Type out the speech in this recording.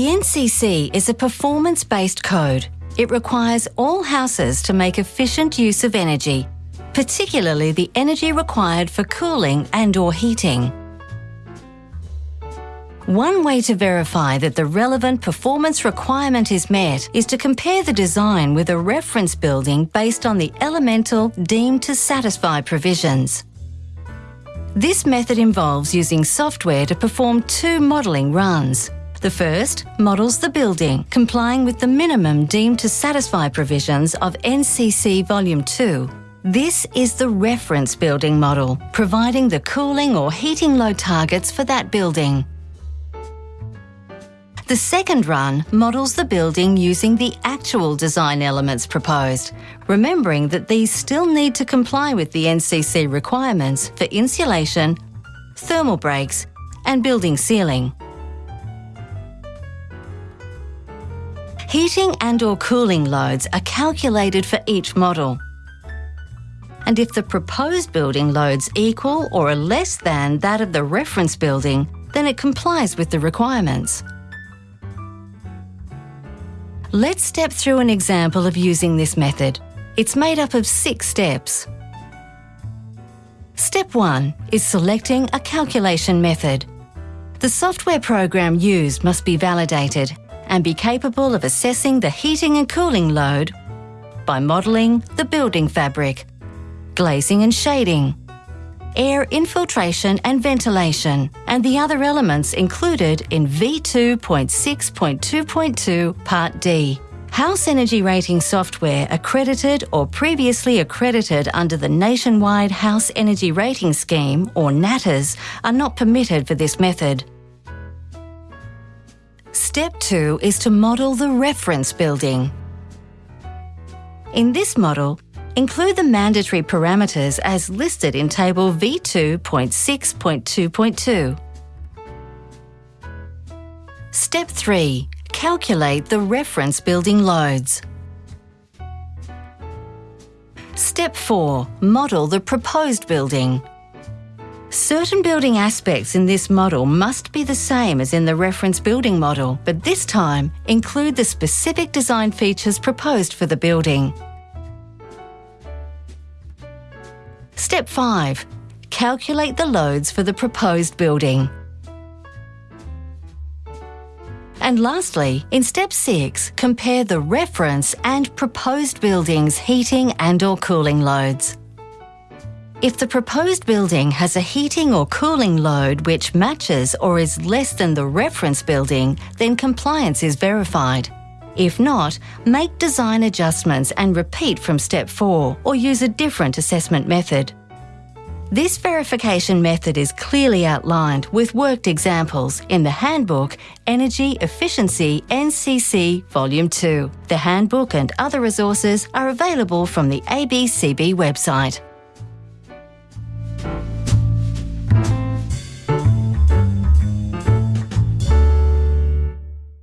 NCC is a performance-based code. It requires all houses to make efficient use of energy, particularly the energy required for cooling and or heating. One way to verify that the relevant performance requirement is met is to compare the design with a reference building based on the elemental deemed to satisfy provisions. This method involves using software to perform two modelling runs. The first models the building, complying with the minimum deemed to satisfy provisions of NCC Volume 2. This is the reference building model, providing the cooling or heating load targets for that building. The second run models the building using the actual design elements proposed, remembering that these still need to comply with the NCC requirements for insulation, thermal breaks and building sealing. Heating and or cooling loads are calculated for each model. And if the proposed building loads equal or are less than that of the reference building, then it complies with the requirements. Let's step through an example of using this method. It's made up of six steps. Step 1 is selecting a calculation method. The software program used must be validated and be capable of assessing the heating and cooling load by modelling the building fabric, glazing and shading, air infiltration and ventilation, and the other elements included in V2.6.2.2 Part D. House Energy Rating software accredited or previously accredited under the Nationwide House Energy Rating Scheme, or NatHERS, are not permitted for this method. Step 2 is to model the reference building. In this model, Include the mandatory parameters as listed in Table V2.6.2.2. Step 3. Calculate the reference building loads. Step 4. Model the proposed building. Certain building aspects in this model must be the same as in the reference building model, but this time include the specific design features proposed for the building. Step 5. Calculate the loads for the proposed building. And lastly, in step 6, compare the reference and proposed building's heating and or cooling loads. If the proposed building has a heating or cooling load which matches or is less than the reference building, then compliance is verified. If not, make design adjustments and repeat from step 4 or use a different assessment method. This verification method is clearly outlined with worked examples in the Handbook Energy Efficiency NCC Volume 2. The handbook and other resources are available from the ABCB website.